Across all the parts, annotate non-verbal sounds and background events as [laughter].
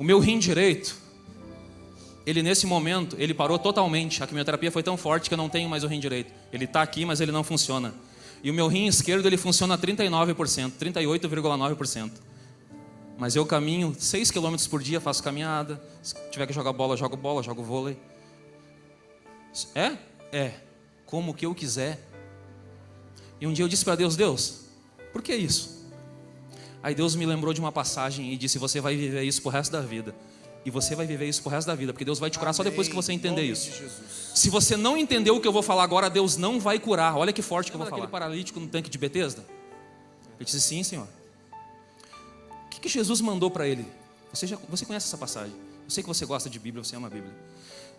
O meu rim direito, ele nesse momento, ele parou totalmente. A quimioterapia foi tão forte que eu não tenho mais o rim direito. Ele está aqui, mas ele não funciona. E o meu rim esquerdo, ele funciona a 39%, 38,9%. Mas eu caminho 6 km por dia, faço caminhada. Se tiver que jogar bola, jogo bola, jogo vôlei. É? É. Como que eu quiser. E um dia eu disse para Deus: Deus, por que isso? Aí Deus me lembrou de uma passagem e disse: Você vai viver isso pro resto da vida. E você vai viver isso pro resto da vida, porque Deus vai te curar Amém. só depois que você entender isso. Se você não entendeu o que eu vou falar agora, Deus não vai curar. Olha que forte que eu vou falar. aquele paralítico no tanque de Betesda? Ele disse: Sim, Senhor. O que, que Jesus mandou para ele? Você, já, você conhece essa passagem? Eu sei que você gosta de Bíblia, você ama a Bíblia.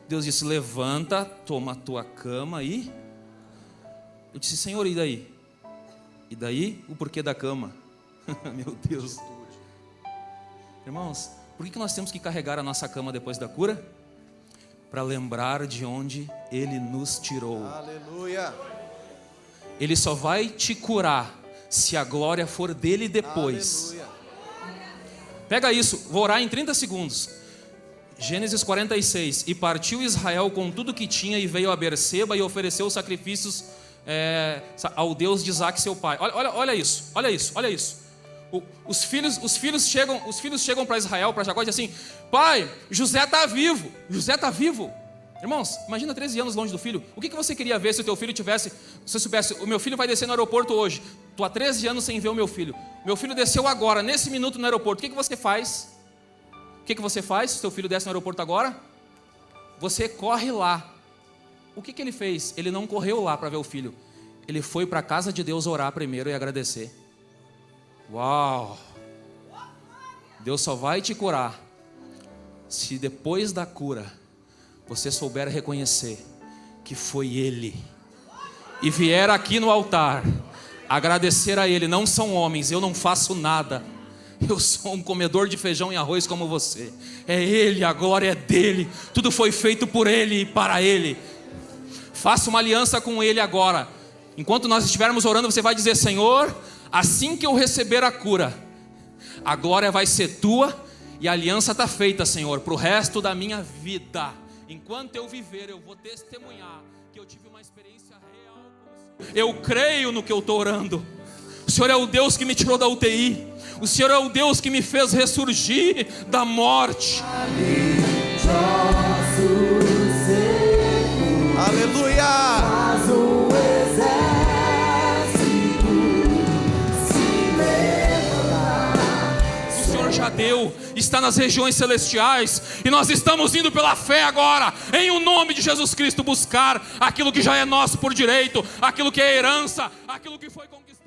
Deus disse: Levanta, toma a tua cama e. Eu disse: Senhor, e daí? E daí o porquê da cama? [laughs] Meu Deus. Irmãos, por que nós temos que carregar a nossa cama depois da cura? Para lembrar de onde Ele nos tirou. Aleluia. Ele só vai te curar se a glória for dele depois. Aleluia. Pega isso, vou orar em 30 segundos. Gênesis 46. E partiu Israel com tudo que tinha e veio a Berseba e ofereceu sacrifícios é, ao Deus de Isaac, seu pai. Olha, olha, olha isso, olha isso, olha isso os filhos, os filhos chegam, os filhos chegam para Israel, para Jacó e dizem assim: Pai, José está vivo, José está vivo. Irmãos, imagina 13 anos longe do filho. O que, que você queria ver se o teu filho tivesse, se soubesse, o meu filho vai descer no aeroporto hoje. Tu há 13 anos sem ver o meu filho. Meu filho desceu agora, nesse minuto no aeroporto. O que, que você faz? O que, que você faz se o teu filho desce no aeroporto agora? Você corre lá. O que, que ele fez? Ele não correu lá para ver o filho. Ele foi para a casa de Deus orar primeiro e agradecer. Uau! Deus só vai te curar se depois da cura você souber reconhecer que foi Ele e vier aqui no altar agradecer a Ele. Não são homens, eu não faço nada. Eu sou um comedor de feijão e arroz como você. É Ele, a glória é dele. Tudo foi feito por Ele e para Ele. Faça uma aliança com Ele agora. Enquanto nós estivermos orando, você vai dizer: Senhor, assim que eu receber a cura, a glória vai ser tua e a aliança está feita, Senhor, para o resto da minha vida. Enquanto eu viver, eu vou testemunhar que eu tive uma experiência real. Eu creio no que eu estou orando. O Senhor é o Deus que me tirou da UTI. O Senhor é o Deus que me fez ressurgir da morte. Aleluia! Deu, está nas regiões celestiais, e nós estamos indo pela fé agora, em o nome de Jesus Cristo, buscar aquilo que já é nosso por direito, aquilo que é herança, aquilo que foi conquistado.